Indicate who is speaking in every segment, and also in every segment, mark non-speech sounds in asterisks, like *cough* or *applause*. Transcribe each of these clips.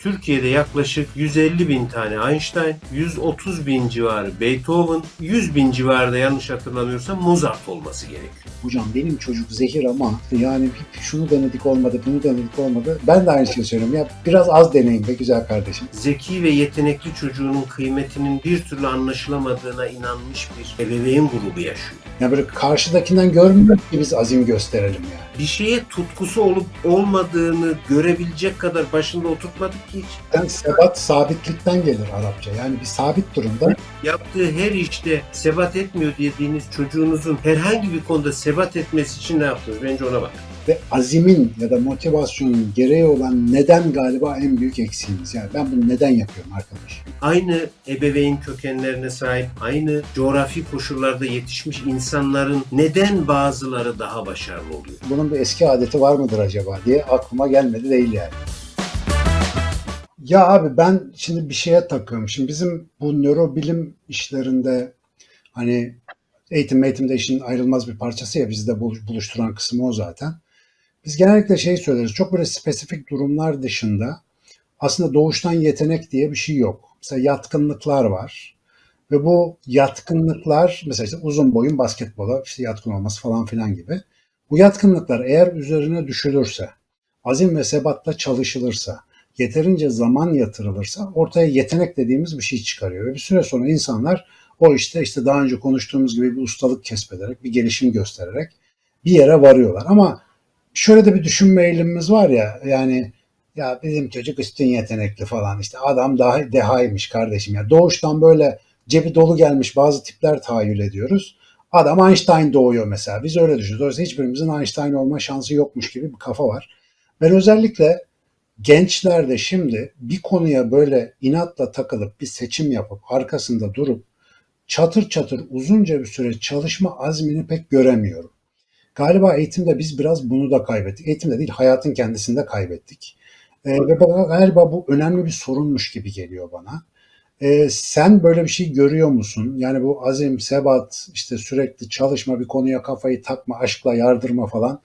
Speaker 1: Türkiye'de yaklaşık 150 bin tane Einstein, 130 bin civarı Beethoven, 100 bin civarında yanlış hatırlamıyorsam Mozart olması gerekiyor.
Speaker 2: Hocam benim çocuk zehir ama yani şunu denedik olmadı, bunu denedik olmadı. Ben de aynı şeyi söylüyorum. Ya biraz az deneyin be güzel kardeşim.
Speaker 1: Zeki ve yetenekli çocuğunun kıymetinin bir türlü anlaşılamadığına inanmış bir ebeveyn grubu yaşıyor.
Speaker 2: Ya böyle karşıdakinden görmüyor ki biz azim gösterelim yani.
Speaker 1: Bir şeye tutkusu olup olmadığını görebilecek kadar başında oturtmadık ki hiç.
Speaker 2: Yani sebat sabitlikten gelir Arapça. Yani bir sabit durumda
Speaker 1: Yaptığı her işte sebat etmiyor dediğiniz çocuğunuzun herhangi bir konuda sebat etmesi için ne yaptınız? Bence ona bak.
Speaker 2: Ve azimin ya da motivasyonun gereği olan neden galiba en büyük eksiğimiz. Yani ben bunu neden yapıyorum arkadaş?
Speaker 1: Aynı ebeveyn kökenlerine sahip, aynı coğrafi koşullarda yetişmiş insanların neden bazıları daha başarılı oluyor?
Speaker 2: Bunun bir eski adeti var mıdır acaba diye aklıma gelmedi değil yani. Ya abi ben şimdi bir şeye takıyorum. Şimdi bizim bu nörobilim işlerinde hani eğitim eğitimde işin ayrılmaz bir parçası ya bizi de bul- buluşturan kısmı o zaten. Biz genellikle şey söyleriz. Çok böyle spesifik durumlar dışında aslında doğuştan yetenek diye bir şey yok. Mesela yatkınlıklar var. Ve bu yatkınlıklar mesela işte uzun boyun basketbola işte yatkın olması falan filan gibi. Bu yatkınlıklar eğer üzerine düşülürse, azim ve sebatla çalışılırsa, yeterince zaman yatırılırsa ortaya yetenek dediğimiz bir şey çıkarıyor. Ve bir süre sonra insanlar o işte işte daha önce konuştuğumuz gibi bir ustalık kesbederek, bir gelişim göstererek bir yere varıyorlar. Ama şöyle de bir düşünme eğilimimiz var ya yani ya bizim çocuk üstün yetenekli falan işte adam daha dehaymış kardeşim ya doğuştan böyle cebi dolu gelmiş bazı tipler tahayyül ediyoruz. Adam Einstein doğuyor mesela. Biz öyle düşünüyoruz. Dolayısıyla hiçbirimizin Einstein olma şansı yokmuş gibi bir kafa var. Ben özellikle gençlerde şimdi bir konuya böyle inatla takılıp bir seçim yapıp arkasında durup çatır çatır uzunca bir süre çalışma azmini pek göremiyorum. Galiba eğitimde biz biraz bunu da kaybettik. Eğitimde değil hayatın kendisinde kaybettik. Ee, ve bana- galiba bu önemli bir sorunmuş gibi geliyor bana. Ee, sen böyle bir şey görüyor musun? Yani bu azim, sebat, işte sürekli çalışma, bir konuya kafayı takma, aşkla yardırma falan.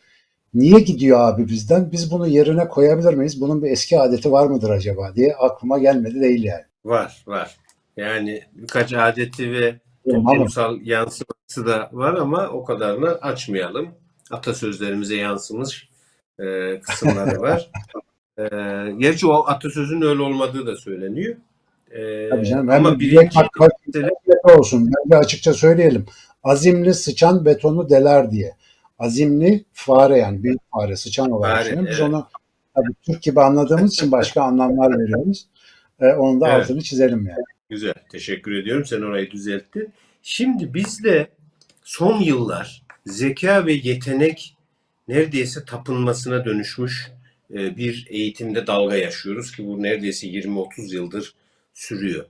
Speaker 2: Niye gidiyor abi bizden? Biz bunu yerine koyabilir miyiz? Bunun bir eski adeti var mıdır acaba diye aklıma gelmedi değil yani.
Speaker 1: Var, var. Yani birkaç adeti ve toplumsal yansıması da var ama o kadarını açmayalım. Atasözlerimize yansımış e, kısımları var. E, gerçi o atasözün öyle olmadığı da söyleniyor. E,
Speaker 2: tabii canım.
Speaker 1: ama birinci mesele
Speaker 2: olsun. Ben de açıkça söyleyelim. Azimli sıçan betonu deler diye. Azimli fare yani büyük fare sıçan olarak
Speaker 1: Fare,
Speaker 2: düşünüyorum. Biz
Speaker 1: evet.
Speaker 2: onu tabii Türk gibi anladığımız için başka anlamlar veriyoruz. Ee, onun da
Speaker 1: Evet.
Speaker 2: altını çizelim yani.
Speaker 1: Güzel. Teşekkür ediyorum. Sen orayı düzelttin. Şimdi bizde son yıllar zeka ve yetenek neredeyse tapınmasına dönüşmüş e, bir eğitimde dalga yaşıyoruz ki bu neredeyse 20-30 yıldır sürüyor.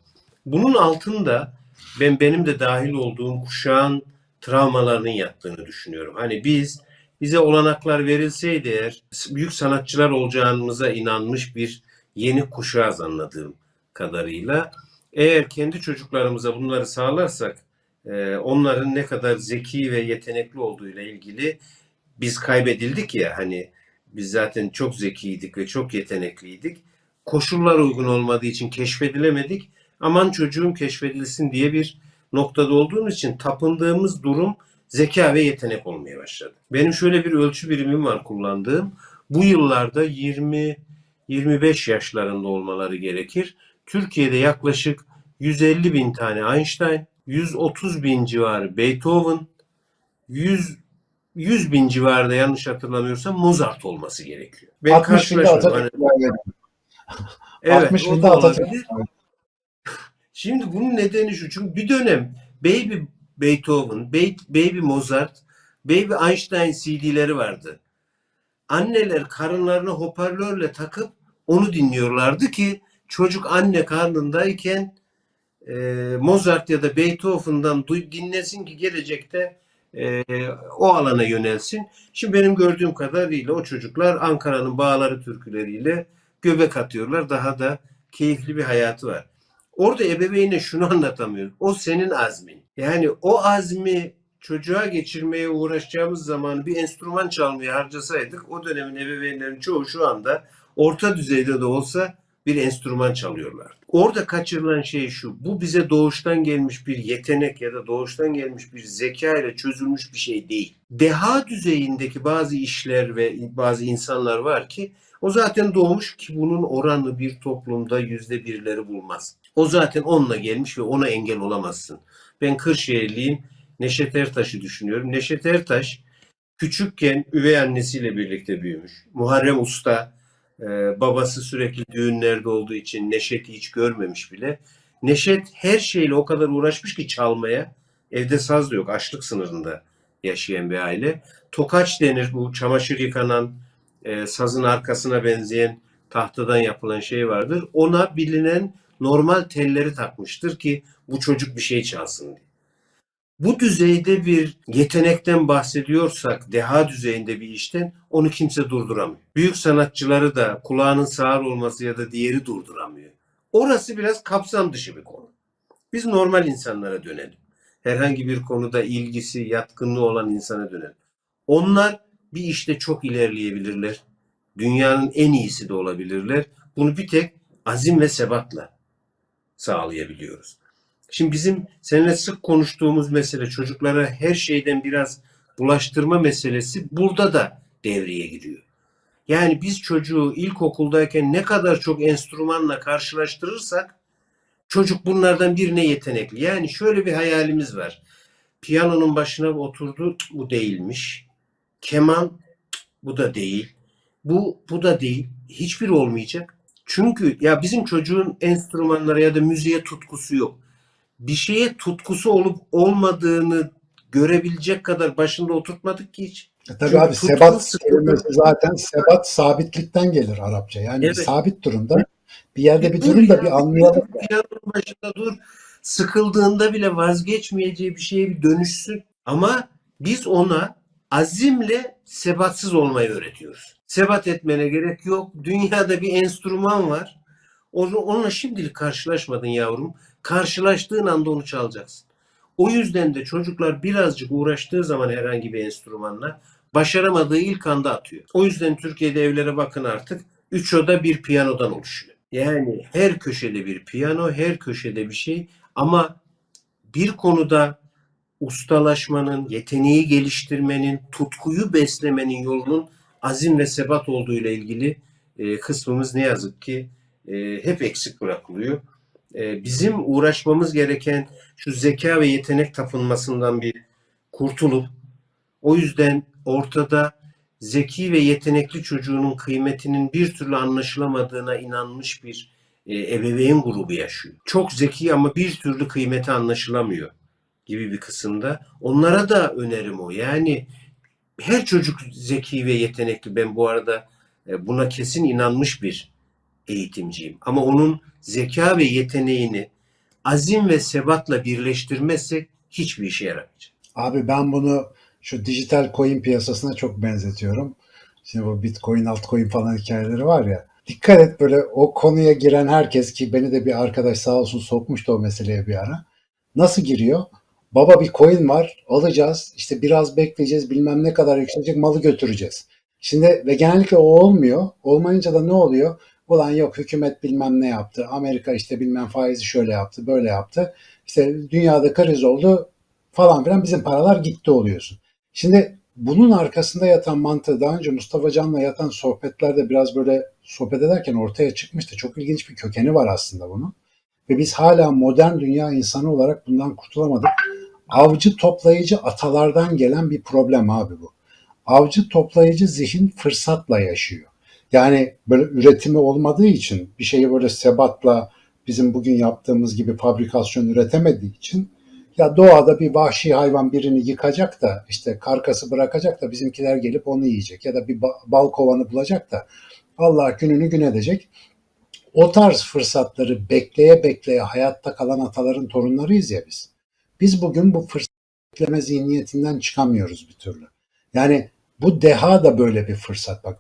Speaker 1: Bunun altında ben benim de dahil olduğum kuşağın travmalarının yattığını düşünüyorum. Hani biz bize olanaklar verilseydi eğer büyük sanatçılar olacağımıza inanmış bir yeni kuşağız anladığım kadarıyla. Eğer kendi çocuklarımıza bunları sağlarsak e, onların ne kadar zeki ve yetenekli olduğuyla ilgili biz kaybedildik ya hani biz zaten çok zekiydik ve çok yetenekliydik. Koşullar uygun olmadığı için keşfedilemedik. Aman çocuğum keşfedilsin diye bir noktada olduğumuz için tapındığımız durum zeka ve yetenek olmaya başladı. Benim şöyle bir ölçü birimim var kullandığım. Bu yıllarda 20 25 yaşlarında olmaları gerekir. Türkiye'de yaklaşık 150 bin tane Einstein, 130 bin civarı Beethoven, 100 100 bin civarında yanlış hatırlamıyorsam Mozart olması gerekiyor. Ben
Speaker 2: 60 binde. Atatürk
Speaker 1: Hani- evet,
Speaker 2: 60
Speaker 1: o
Speaker 2: binde Atatürk.
Speaker 1: Şimdi bunun nedeni şu. Çünkü bir dönem Baby Beethoven, Ba- Baby Mozart, Baby Einstein CD'leri vardı. Anneler karınlarına hoparlörle takıp onu dinliyorlardı ki çocuk anne karnındayken Mozart ya da Beethoven'dan dinlesin ki gelecekte e, o alana yönelsin. Şimdi benim gördüğüm kadarıyla o çocuklar Ankara'nın bağları türküleriyle göbek atıyorlar. Daha da keyifli bir hayatı var. Orada ebeveyne şunu anlatamıyor. O senin azmin. Yani o azmi çocuğa geçirmeye uğraşacağımız zamanı bir enstrüman çalmaya harcasaydık o dönemin ebeveynlerin çoğu şu anda orta düzeyde de olsa bir enstrüman çalıyorlar. Orada kaçırılan şey şu. Bu bize doğuştan gelmiş bir yetenek ya da doğuştan gelmiş bir zeka ile çözülmüş bir şey değil. Deha düzeyindeki bazı işler ve bazı insanlar var ki o zaten doğmuş ki bunun oranı bir toplumda yüzde birleri bulmaz. O zaten onunla gelmiş ve ona engel olamazsın. Ben Kırşehirliyim. Neşet Ertaş'ı düşünüyorum. Neşet Ertaş küçükken üvey annesiyle birlikte büyümüş. Muharrem Usta e, babası sürekli düğünlerde olduğu için Neşet'i hiç görmemiş bile. Neşet her şeyle o kadar uğraşmış ki çalmaya. Evde saz da yok. Açlık sınırında yaşayan bir aile. Tokaç denir bu çamaşır yıkanan e, sazın arkasına benzeyen tahtadan yapılan şey vardır. Ona bilinen normal telleri takmıştır ki bu çocuk bir şey çalsın diye. Bu düzeyde bir yetenekten bahsediyorsak, deha düzeyinde bir işten onu kimse durduramıyor. Büyük sanatçıları da kulağının sağır olması ya da diğeri durduramıyor. Orası biraz kapsam dışı bir konu. Biz normal insanlara dönelim. Herhangi bir konuda ilgisi, yatkınlığı olan insana dönelim. Onlar bir işte çok ilerleyebilirler. Dünyanın en iyisi de olabilirler. Bunu bir tek azim ve sebatla sağlayabiliyoruz. Şimdi bizim seninle sık konuştuğumuz mesele çocuklara her şeyden biraz bulaştırma meselesi burada da devreye giriyor. Yani biz çocuğu ilkokuldayken ne kadar çok enstrümanla karşılaştırırsak çocuk bunlardan birine yetenekli. Yani şöyle bir hayalimiz var. Piyanonun başına oturdu, "Cık, bu değilmiş. Keman, "Cık, bu da değil. Bu, bu da değil. Hiçbir olmayacak. Çünkü ya bizim çocuğun enstrümanlara ya da müziğe tutkusu yok bir şeye tutkusu olup olmadığını görebilecek kadar başında oturtmadık ki hiç.
Speaker 2: E tabii
Speaker 1: Çünkü
Speaker 2: abi sebat kelimesi zaten sebat sabitlikten gelir Arapça. Yani
Speaker 1: Evet.
Speaker 2: bir sabit durumda bir yerde bir
Speaker 1: dur
Speaker 2: durun da
Speaker 1: ya,
Speaker 2: bir anlayalım.
Speaker 1: dur, Piyanonun başında dur. Sıkıldığında bile vazgeçmeyeceği bir şeye bir dönüşsün. Ama biz ona azimle sebatsız olmayı öğretiyoruz. Sebat etmene gerek yok. Dünyada bir enstrüman var. Onu- Onunla şimdilik karşılaşmadın yavrum. Karşılaştığın anda onu çalacaksın. O yüzden de çocuklar birazcık uğraştığı zaman herhangi bir enstrümanla başaramadığı ilk anda atıyor. O yüzden Türkiye'de evlere bakın artık. Üç oda bir piyanodan oluşuyor. Yani her köşede bir piyano, her köşede bir şey ama bir konuda ustalaşmanın, yeteneği geliştirmenin, tutkuyu beslemenin yolunun azim ve sebat olduğuyla ilgili e, kısmımız ne yazık ki e, hep eksik bırakılıyor. E, bizim uğraşmamız gereken şu zeka ve yetenek tapınmasından bir kurtulup o yüzden ortada zeki ve yetenekli çocuğunun kıymetinin bir türlü anlaşılamadığına inanmış bir e, ebeveyn grubu yaşıyor. Çok zeki ama bir türlü kıymeti anlaşılamıyor gibi bir kısımda. Onlara da önerim o. Yani her çocuk zeki ve yetenekli. Ben bu arada e, buna kesin inanmış bir eğitimciyim. Ama onun zeka ve yeteneğini azim ve sebatla birleştirmezsek hiçbir işe yaramayacak.
Speaker 2: Abi ben bunu şu dijital coin piyasasına çok benzetiyorum. Şimdi bu bitcoin, altcoin falan hikayeleri var ya. Dikkat et böyle o konuya giren herkes ki beni de bir arkadaş sağ olsun sokmuştu o meseleye bir ara. Nasıl giriyor? Baba bir coin var alacağız işte biraz bekleyeceğiz bilmem ne kadar yükselecek malı götüreceğiz. Şimdi ve genellikle o olmuyor. Olmayınca da ne oluyor? Ulan yok hükümet bilmem ne yaptı. Amerika işte bilmem faizi şöyle yaptı böyle yaptı. İşte dünyada kriz oldu falan filan bizim paralar gitti oluyorsun. Şimdi bunun arkasında yatan mantığı daha önce Mustafa Can'la yatan sohbetlerde biraz böyle sohbet ederken ortaya çıkmıştı. Çok ilginç bir kökeni var aslında bunun. Ve biz hala modern dünya insanı olarak bundan kurtulamadık. Avcı toplayıcı atalardan gelen bir problem abi bu. Avcı toplayıcı zihin fırsatla yaşıyor. Yani böyle üretimi olmadığı için bir şeyi böyle sebatla bizim bugün yaptığımız gibi fabrikasyon üretemediği için ya doğada bir vahşi hayvan birini yıkacak da işte karkası bırakacak da bizimkiler gelip onu yiyecek ya da bir ba- bal kovanı bulacak da Allah gününü gün edecek. O tarz fırsatları bekleye bekleye hayatta kalan ataların torunlarıyız ya biz. Biz bugün bu fırsat bekleme zihniyetinden çıkamıyoruz bir türlü. Yani bu deha da böyle bir fırsat. Bak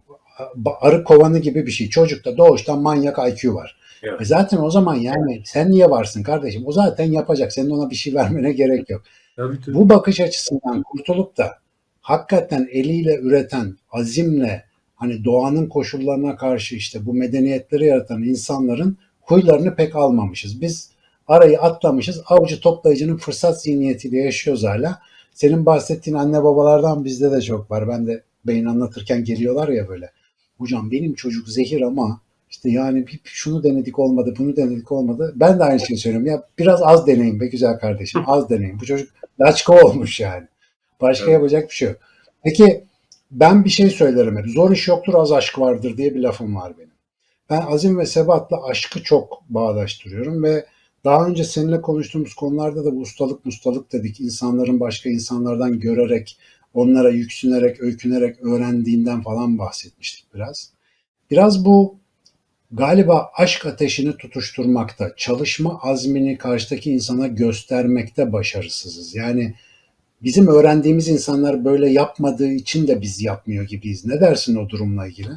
Speaker 2: arı kovanı gibi bir şey. Çocukta doğuştan manyak IQ var.
Speaker 1: Evet.
Speaker 2: E zaten o zaman yani sen niye varsın kardeşim? O zaten yapacak. Senin ona bir şey vermene gerek yok.
Speaker 1: Tabii, tabii.
Speaker 2: Bu bakış açısından kurtulup da hakikaten eliyle üreten, azimle, hani doğanın koşullarına karşı işte bu medeniyetleri yaratan insanların huylarını pek almamışız. Biz arayı atlamışız. Avcı toplayıcının fırsat zihniyetiyle yaşıyoruz hala. Senin bahsettiğin anne babalardan bizde de çok var. Ben de beyin anlatırken geliyorlar ya böyle. Hocam benim çocuk zehir ama işte yani bir şunu denedik olmadı, bunu denedik olmadı. Ben de aynı şeyi söylüyorum. Ya biraz az deneyin be güzel kardeşim. Az deneyin. Bu çocuk laçka olmuş yani. Başka
Speaker 1: Evet.
Speaker 2: yapacak bir şey yok. Peki ben bir şey söylerim hep. Zor iş yoktur az aşk vardır diye bir lafım var benim. Ben azim ve sebatla aşkı çok bağdaştırıyorum ve daha önce seninle konuştuğumuz konularda da bu ustalık mustalık dedik. İnsanların başka insanlardan görerek, onlara yüksünerek, öykünerek öğrendiğinden falan bahsetmiştik biraz. Biraz bu galiba aşk ateşini tutuşturmakta, çalışma azmini karşıdaki insana göstermekte başarısızız. Yani bizim öğrendiğimiz insanlar böyle yapmadığı için de biz yapmıyor gibiyiz. Ne dersin o durumla ilgili?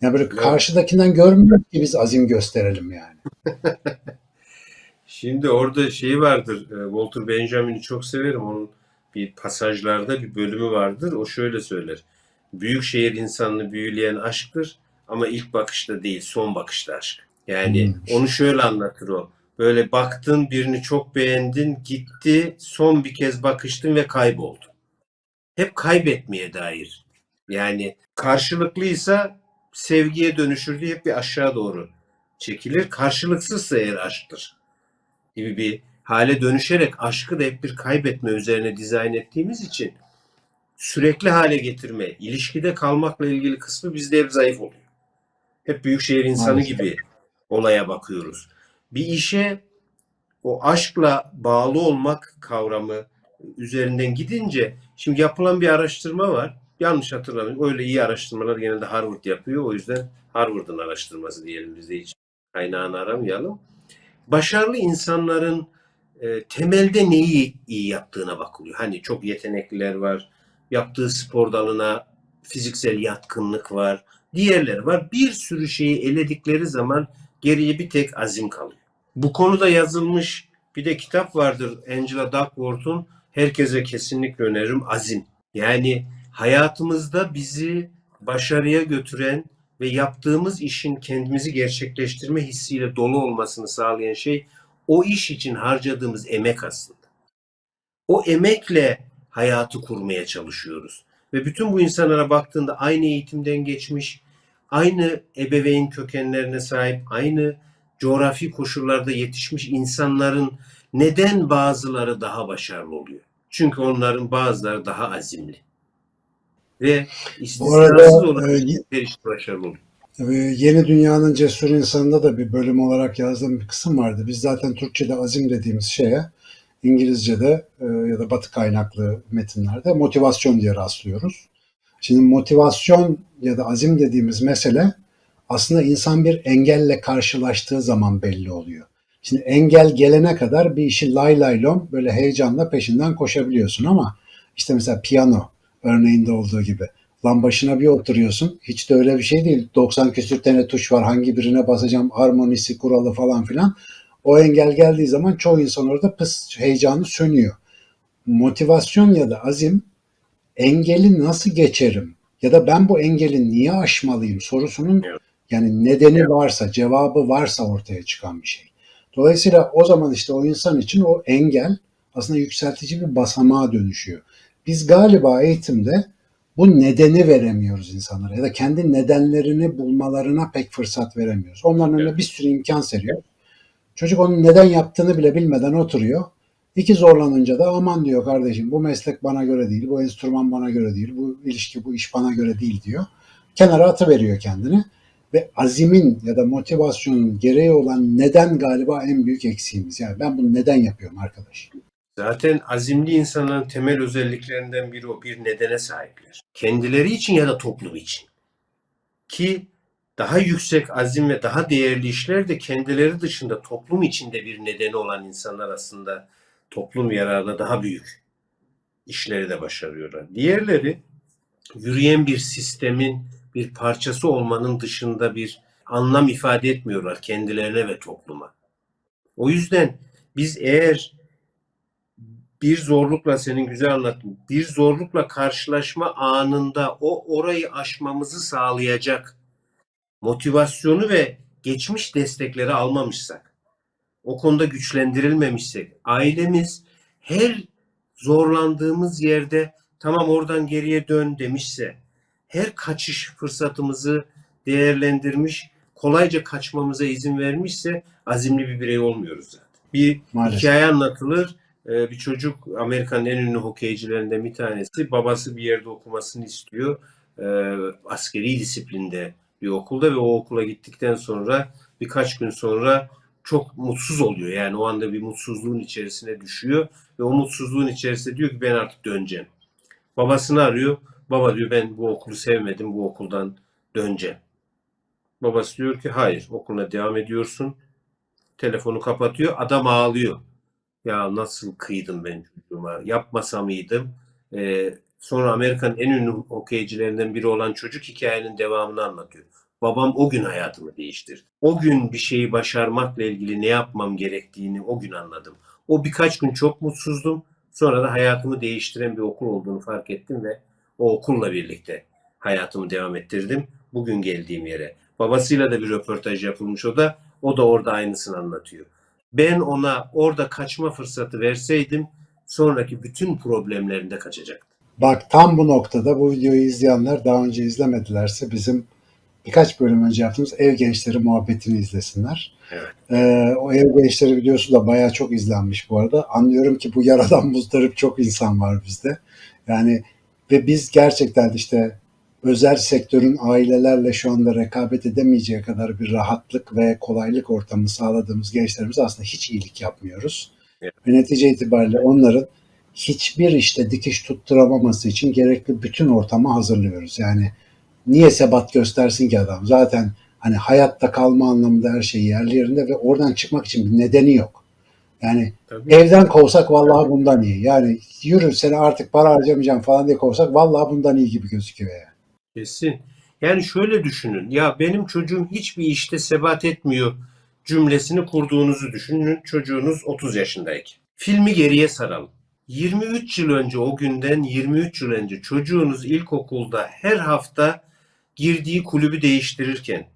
Speaker 2: Ya böyle karşıdakinden görmüyoruz ki biz azim gösterelim yani. *laughs*
Speaker 1: Şimdi orada şey vardır. e, Walter Benjamin'i çok severim. Onun bir pasajlarda bir bölümü vardır. O şöyle söyler. Büyük şehir insanını büyüleyen aşktır ama ilk bakışta değil, son bakışta aşk. Yani
Speaker 2: Hmm.
Speaker 1: onu şöyle anlatır o. Böyle baktın, birini çok beğendin, gitti, son bir kez bakıştın ve kayboldu. Hep kaybetmeye dair. Yani karşılıklıysa sevgiye dönüşür diye hep bir aşağı doğru çekilir. Karşılıksızsa eğer aşktır gibi bir hale dönüşerek aşkı da hep bir kaybetme üzerine dizayn ettiğimiz için sürekli hale getirme, ilişkide kalmakla ilgili kısmı bizde hep zayıf oluyor. Hep büyükşehir insanı
Speaker 2: Maalesef.
Speaker 1: gibi olaya bakıyoruz. Bir işe o aşkla bağlı olmak kavramı üzerinden gidince şimdi yapılan bir araştırma var. Yanlış hatırlamıyorum. Öyle iyi araştırmalar genelde Harvard yapıyor. O yüzden Harvard'ın araştırması diyelim biz de hiç kaynağını aramayalım. Başarılı insanların e, temelde neyi iyi yaptığına bakılıyor. Hani çok yetenekliler var. Yaptığı spor dalına fiziksel yatkınlık var. Diğerleri var. Bir sürü şeyi eledikleri zaman geriye bir tek azim kalıyor. Bu konuda yazılmış bir de kitap vardır Angela Duckworth'un. Herkese kesinlikle öneririm Azim. Yani hayatımızda bizi başarıya götüren ve yaptığımız işin kendimizi gerçekleştirme hissiyle dolu olmasını sağlayan şey o iş için harcadığımız emek aslında. O emekle hayatı kurmaya çalışıyoruz. Ve bütün bu insanlara baktığında aynı eğitimden geçmiş, aynı ebeveyn kökenlerine sahip, aynı coğrafi koşullarda yetişmiş insanların neden bazıları daha başarılı oluyor? Çünkü onların bazıları daha azimli. Ve istisnasız olarak
Speaker 2: e,
Speaker 1: başarılı oluyor.
Speaker 2: E, Yeni Dünyanın Cesur İnsanı'nda da bir bölüm olarak yazdığım bir kısım vardı. Biz zaten Türkçe'de azim dediğimiz şeye İngilizce'de e, ya da batı kaynaklı metinlerde motivasyon diye rastlıyoruz. Şimdi motivasyon ya da azim dediğimiz mesele aslında insan bir engelle karşılaştığı zaman belli oluyor. Şimdi engel gelene kadar bir işi lay lay lom böyle heyecanla peşinden koşabiliyorsun ama işte mesela piyano örneğinde olduğu gibi lan başına bir oturuyorsun hiç de öyle bir şey değil. 90 küsür tane tuş var hangi birine basacağım harmonisi kuralı falan filan. O engel geldiği zaman çoğu insan orada pıs heyecanı sönüyor. Motivasyon ya da azim engeli nasıl geçerim ya da ben bu engeli niye aşmalıyım sorusunun yani nedeni varsa, cevabı varsa ortaya çıkan bir şey. Dolayısıyla o zaman işte o insan için o engel aslında yükseltici bir basamağa dönüşüyor. Biz galiba eğitimde bu nedeni veremiyoruz insanlara ya da kendi nedenlerini bulmalarına pek fırsat veremiyoruz. Onların önüne
Speaker 1: Evet.
Speaker 2: bir sürü imkan seriyor. Çocuk onun neden yaptığını bile bilmeden oturuyor. İki zorlanınca da aman diyor kardeşim bu meslek bana göre değil, bu enstrüman bana göre değil, bu ilişki, bu iş bana göre değil diyor. Kenara atıveriyor kendini. Ve azimin ya da motivasyonun gereği olan neden galiba en büyük eksiğimiz. Yani ben bunu neden yapıyorum arkadaş?
Speaker 1: Zaten azimli insanların temel özelliklerinden biri o. Bir nedene sahipler. Kendileri için ya da toplum için. Ki daha yüksek azim ve daha değerli işler de kendileri dışında toplum içinde bir nedeni olan insanlar aslında toplum yararına daha büyük işleri de başarıyorlar. Diğerleri yürüyen bir sistemin bir parçası olmanın dışında bir anlam ifade etmiyorlar kendilerine ve topluma. O yüzden biz eğer bir zorlukla senin güzel anlattın. Bir zorlukla karşılaşma anında o orayı aşmamızı sağlayacak motivasyonu ve geçmiş destekleri almamışsak, o konuda güçlendirilmemişsek, ailemiz her zorlandığımız yerde tamam oradan geriye dön demişse, her kaçış fırsatımızı değerlendirmiş, kolayca kaçmamıza izin vermişse azimli bir birey olmuyoruz zaten. Bir
Speaker 2: Maalesef.
Speaker 1: hikaye anlatılır. Ee, Bir çocuk Amerika'nın en ünlü hokeycilerinden bir tanesi. Babası bir yerde okumasını istiyor. Ee, Askeri disiplinde bir okulda ve o okula gittikten sonra birkaç gün sonra çok mutsuz oluyor. Yani o anda bir mutsuzluğun içerisine düşüyor ve o mutsuzluğun içerisinde diyor ki ben artık döneceğim. Babasını arıyor. Baba diyor ben bu okulu sevmedim. Bu okuldan döneceğim. Babası diyor ki hayır okuluna devam ediyorsun. Telefonu kapatıyor. Adam ağlıyor. Ya nasıl kıydım ben çocuğuma? Yapmasa mıydım? Ee, sonra Amerika'nın en ünlü hokeycilerinden biri olan çocuk hikayenin devamını anlatıyor. Babam o gün hayatımı değiştirdi. O gün bir şeyi başarmakla ilgili ne yapmam gerektiğini o gün anladım. O birkaç gün çok mutsuzdum. Sonra da hayatımı değiştiren bir okul olduğunu fark ettim ve o okulla birlikte hayatımı devam ettirdim. Bugün geldiğim yere. Babasıyla da bir röportaj yapılmış o da. O da orada aynısını anlatıyor. Ben ona orada kaçma fırsatı verseydim sonraki bütün problemlerinde kaçacaktı.
Speaker 2: Bak tam bu noktada bu videoyu izleyenler daha önce izlemedilerse bizim birkaç bölüm önce yaptığımız ev gençleri muhabbetini izlesinler.
Speaker 1: Evet.
Speaker 2: Ee, o ev gençleri videosu da bayağı çok izlenmiş bu arada. Anlıyorum ki bu yaradan muzdarip çok insan var bizde. Yani ve biz gerçekten işte özel sektörün ailelerle şu anda rekabet edemeyeceği kadar bir rahatlık ve kolaylık ortamı sağladığımız gençlerimize aslında hiç iyilik yapmıyoruz.
Speaker 1: Evet.
Speaker 2: Ve netice itibariyle onların hiçbir işte dikiş tutturamaması için gerekli bütün ortamı hazırlıyoruz. Yani niye sebat göstersin ki adam? Zaten hani hayatta kalma anlamında her şey yerli yerinde ve oradan çıkmak için bir nedeni yok. Yani
Speaker 1: Tabii.
Speaker 2: evden kovsak vallahi bundan iyi. Yani yürü seni artık para harcamayacağım falan diye kovsak vallahi bundan iyi gibi gözüküyor yani.
Speaker 1: Kesin. Yani şöyle düşünün. Ya benim çocuğum hiçbir işte sebat etmiyor cümlesini kurduğunuzu düşünün. Çocuğunuz 30 yaşındayken. Filmi geriye saralım. 23 yıl önce o günden 23 yıl önce çocuğunuz ilkokulda her hafta girdiği kulübü değiştirirken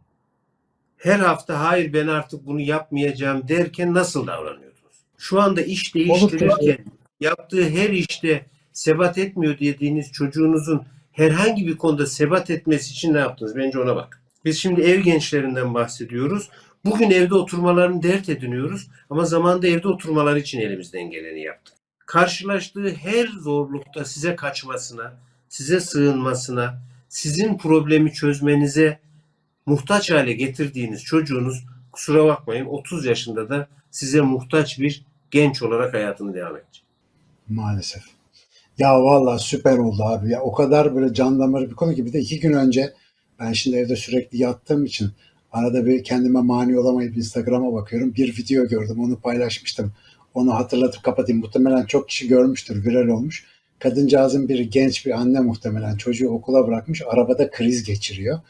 Speaker 1: her hafta hayır ben artık bunu yapmayacağım derken nasıl davranıyordunuz? Şu anda iş değiştirirken yaptığı her işte sebat etmiyor dediğiniz çocuğunuzun herhangi bir konuda sebat etmesi için ne yaptınız? Bence ona bak. Biz şimdi ev gençlerinden bahsediyoruz. Bugün evde oturmalarını dert ediniyoruz ama zamanda evde oturmaları için elimizden geleni yaptık. Karşılaştığı her zorlukta size kaçmasına, size sığınmasına, sizin problemi çözmenize muhtaç hale getirdiğiniz çocuğunuz kusura bakmayın 30 yaşında da size muhtaç bir genç olarak hayatını devam edecek.
Speaker 2: Maalesef. Ya vallahi süper oldu abi. Ya o kadar böyle can damarı bir konu ki bir de iki gün önce ben şimdi evde sürekli yattığım için arada bir kendime mani olamayıp Instagram'a bakıyorum. Bir video gördüm onu paylaşmıştım. Onu hatırlatıp kapatayım. Muhtemelen çok kişi görmüştür. Viral olmuş. Kadıncağızın bir genç bir anne muhtemelen çocuğu okula bırakmış. Arabada kriz geçiriyor.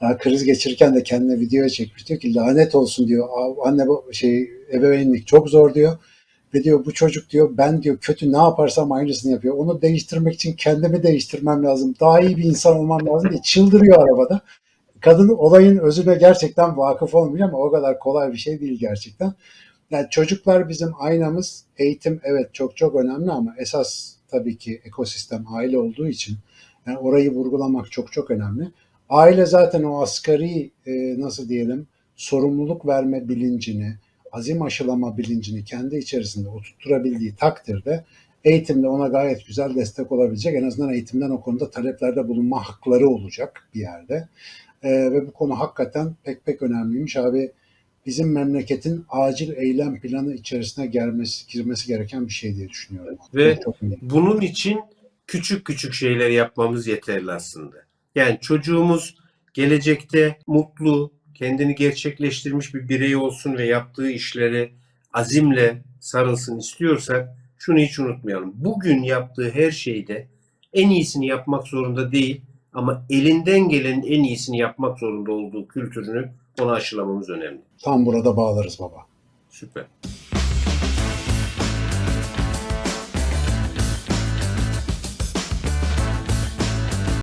Speaker 2: Ha, kriz geçirirken de kendine video çekmiş. Diyor ki lanet olsun diyor. "Aa, Anne bu şey ebeveynlik çok zor diyor. Ve diyor bu çocuk diyor ben diyor kötü ne yaparsam aynısını yapıyor. Onu değiştirmek için kendimi değiştirmem lazım. Daha iyi bir insan olmam lazım diye çıldırıyor arabada. Kadın olayın özüne gerçekten vakıf olmuyor ama o kadar kolay bir şey değil gerçekten. Yani çocuklar bizim aynamız. Eğitim evet çok çok önemli ama esas tabii ki ekosistem aile olduğu için yani orayı vurgulamak çok çok önemli. Aile zaten o asgari e, nasıl diyelim sorumluluk verme bilincini, azim aşılama bilincini kendi içerisinde oturtturabildiği takdirde eğitimde ona gayet güzel destek olabilecek. En azından eğitimden o konuda taleplerde bulunma hakları olacak bir yerde. Ee, ve bu konu hakikaten pek pek önemliymiş abi. Bizim memleketin acil eylem planı içerisine gelmesi, girmesi gereken bir şey diye düşünüyorum.
Speaker 1: Ve
Speaker 2: çok.
Speaker 1: Bunun için küçük küçük şeyler yapmamız yeterli aslında. Yani çocuğumuz gelecekte mutlu, kendini gerçekleştirmiş bir birey olsun ve yaptığı işlere azimle sarılsın istiyorsak şunu hiç unutmayalım. Bugün yaptığı her şeyde en iyisini yapmak zorunda değil ama elinden gelenin en iyisini yapmak zorunda olduğu kültürünü ona aşılamamız önemli.
Speaker 2: Tam burada bağlarız baba.
Speaker 1: Süper.